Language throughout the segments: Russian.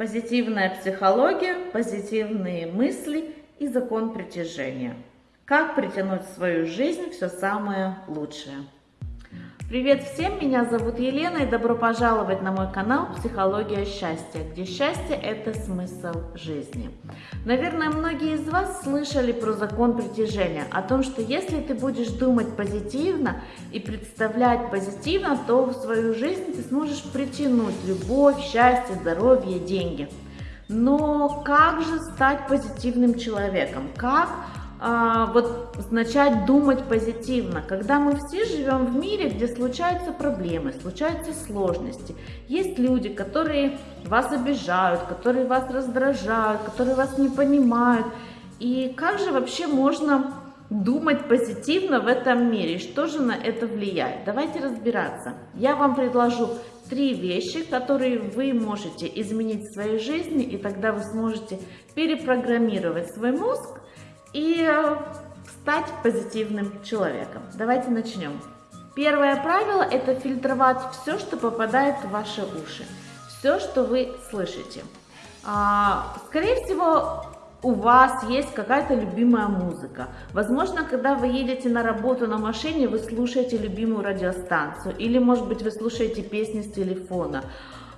Позитивная психология, позитивные мысли и закон притяжения. Как притянуть в свою жизнь все самое лучшее. Привет всем, меня зовут Елена и добро пожаловать на мой канал «Психология счастья», где счастье – это смысл жизни. Наверное, многие из вас слышали про закон притяжения, о том, что если ты будешь думать позитивно и представлять позитивно, то в свою жизнь ты сможешь притянуть любовь, счастье, здоровье, деньги. Но как же стать позитивным человеком? Как вот начать думать позитивно. Когда мы все живем в мире, где случаются проблемы, случаются сложности, есть люди, которые вас обижают, которые вас раздражают, которые вас не понимают. И как же вообще можно думать позитивно в этом мире? Что же на это влияет? Давайте разбираться. Я вам предложу три вещи, которые вы можете изменить в своей жизни, и тогда вы сможете перепрограммировать свой мозг и э, стать позитивным человеком. Давайте начнем. Первое правило – это фильтровать все, что попадает в ваши уши, все, что вы слышите. А, скорее всего, у вас есть какая-то любимая музыка. Возможно, когда вы едете на работу на машине, вы слушаете любимую радиостанцию, или, может быть, вы слушаете песни с телефона.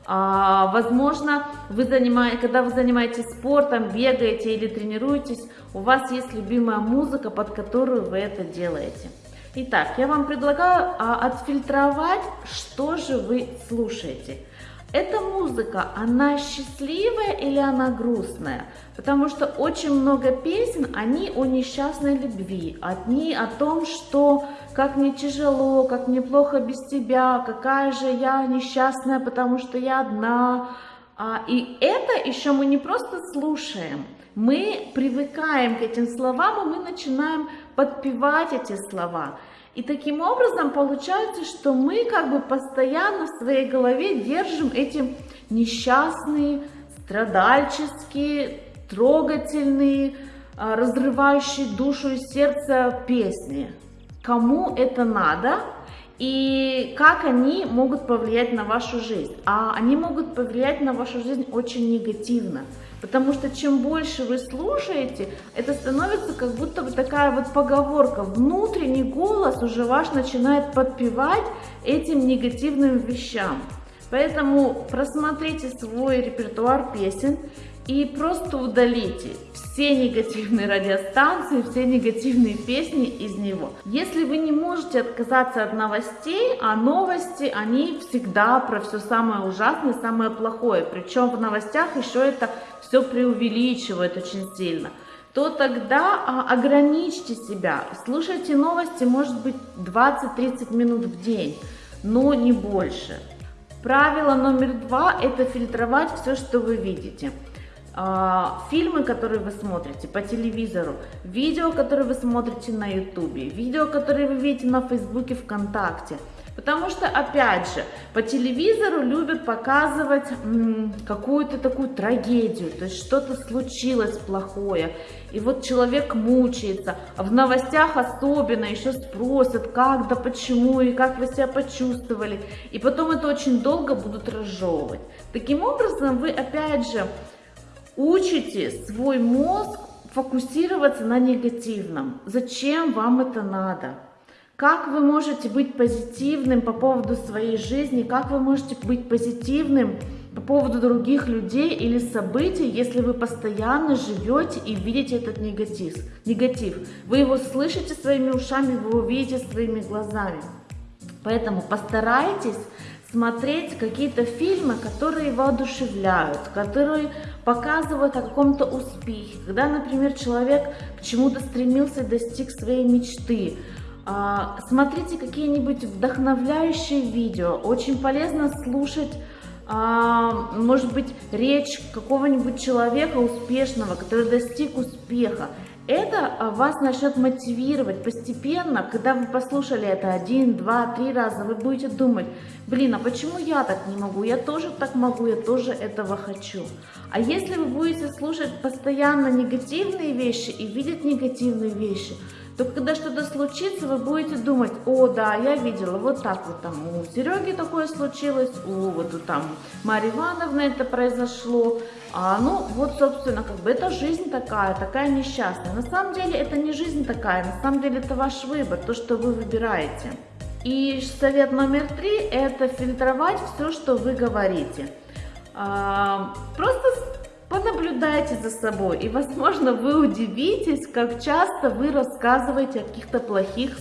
А, возможно, вы занимаете, когда вы занимаетесь спортом, бегаете или тренируетесь, у вас есть любимая музыка, под которую вы это делаете. Итак, я вам предлагаю а, отфильтровать, что же вы слушаете. Эта музыка, она счастливая или она грустная? Потому что очень много песен, они о несчастной любви, одни о том, что как мне тяжело, как мне плохо без тебя, какая же я несчастная, потому что я одна. А, и это еще мы не просто слушаем, мы привыкаем к этим словам, и мы начинаем подпевать эти слова. И таким образом получается, что мы как бы постоянно в своей голове держим эти несчастные, страдальческие, трогательные, а, разрывающие душу и сердце песни. Кому это надо и как они могут повлиять на вашу жизнь? А они могут повлиять на вашу жизнь очень негативно. Потому что чем больше вы слушаете, это становится как будто бы такая вот поговорка. Внутренний голос уже ваш начинает подпевать этим негативным вещам. Поэтому просмотрите свой репертуар песен и просто удалите все негативные радиостанции, все негативные песни из него. Если вы не можете отказаться от новостей, а новости, они всегда про все самое ужасное, самое плохое. Причем в новостях еще это все преувеличивают очень сильно то тогда а, ограничьте себя. Слушайте новости, может быть, 20-30 минут в день, но не больше. Правило номер два – это фильтровать все, что вы видите. А, фильмы, которые вы смотрите по телевизору, видео, которые вы смотрите на ютубе, видео, которые вы видите на фейсбуке, вконтакте. Потому что, опять же, по телевизору любят показывать какую-то такую трагедию, то есть что-то случилось плохое, и вот человек мучается, а в новостях особенно еще спросят, как, да почему, и как вы себя почувствовали, и потом это очень долго будут разжевывать. Таким образом, вы, опять же, учите свой мозг фокусироваться на негативном. Зачем вам это надо? Как вы можете быть позитивным по поводу своей жизни? Как вы можете быть позитивным по поводу других людей или событий, если вы постоянно живете и видите этот негатив? негатив? Вы его слышите своими ушами, вы его видите своими глазами. Поэтому постарайтесь смотреть какие-то фильмы, которые воодушевляют, которые показывают о каком-то успехе, когда, например, человек к чему-то стремился, достиг своей мечты. А, смотрите какие-нибудь вдохновляющие видео, очень полезно слушать а, может быть, речь какого-нибудь человека успешного, который достиг успеха. Это а, вас начнет мотивировать постепенно, когда вы послушали это один, два, три раза, вы будете думать, блин, а почему я так не могу, я тоже так могу, я тоже этого хочу. А если вы будете слушать постоянно негативные вещи и видеть негативные вещи, то когда что-то случится, вы будете думать, о, да, я видела, вот так вот там у Сереги такое случилось, у вот у там Марьи Ивановны это произошло, а, ну, вот, собственно, как бы это жизнь такая, такая несчастная. На самом деле это не жизнь такая, на самом деле это ваш выбор, то, что вы выбираете. И совет номер три – это фильтровать все, что вы говорите. А, просто Понаблюдайте за собой, и, возможно, вы удивитесь, как часто вы рассказываете о каких-то плохих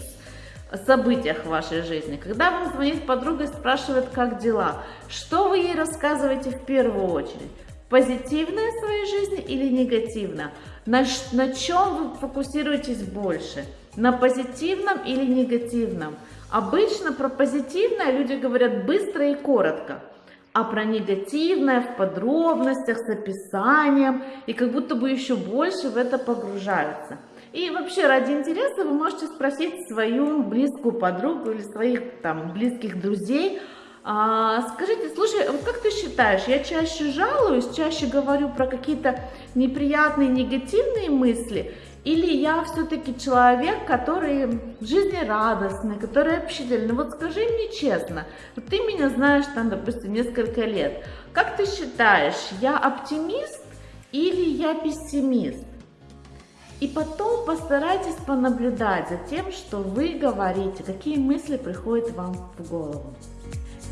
событиях в вашей жизни. Когда вам звонит подруга и спрашивает, как дела, что вы ей рассказываете в первую очередь? Позитивное в своей жизни или негативно? На, на чем вы фокусируетесь больше? На позитивном или негативном? Обычно про позитивное люди говорят быстро и коротко а про негативное в подробностях, с описанием, и как будто бы еще больше в это погружаются. И вообще, ради интереса вы можете спросить свою близкую подругу или своих там близких друзей, а, скажите, слушай, вот как ты считаешь, я чаще жалуюсь, чаще говорю про какие-то неприятные, негативные мысли, или я все-таки человек, который жизнерадостный, который общительный? Вот скажи мне честно, ты меня знаешь там, допустим, несколько лет. Как ты считаешь, я оптимист или я пессимист? И потом постарайтесь понаблюдать за тем, что вы говорите, какие мысли приходят вам в голову.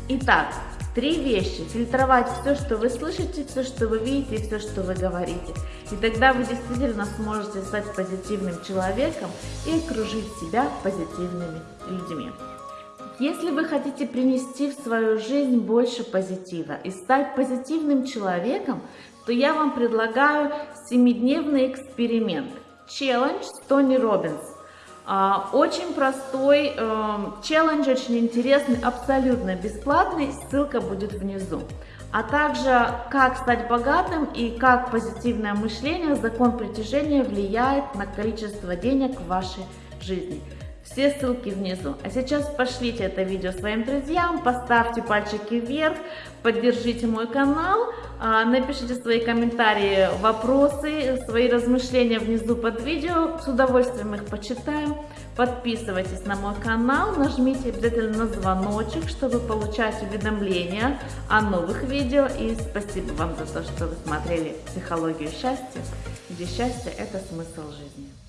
Итак, три вещи. Фильтровать все, что вы слышите, все, что вы видите, все, что вы говорите. И тогда вы действительно сможете стать позитивным человеком и окружить себя позитивными людьми. Если вы хотите принести в свою жизнь больше позитива и стать позитивным человеком, то я вам предлагаю 7-дневный эксперимент. Челлендж Тони Робинс. А, очень простой эм, челлендж, очень интересный, абсолютно бесплатный, ссылка будет внизу. А также, как стать богатым и как позитивное мышление, закон притяжения влияет на количество денег в вашей жизни. Все ссылки внизу. А сейчас пошлите это видео своим друзьям, поставьте пальчики вверх, поддержите мой канал, а, напишите свои комментарии, вопросы, свои размышления внизу под видео. С удовольствием их почитаю. Подписывайтесь на мой канал, нажмите обязательно на звоночек, чтобы получать уведомления о новых видео. И спасибо вам за то, что вы смотрели «Психологию счастья», где счастье – это смысл жизни.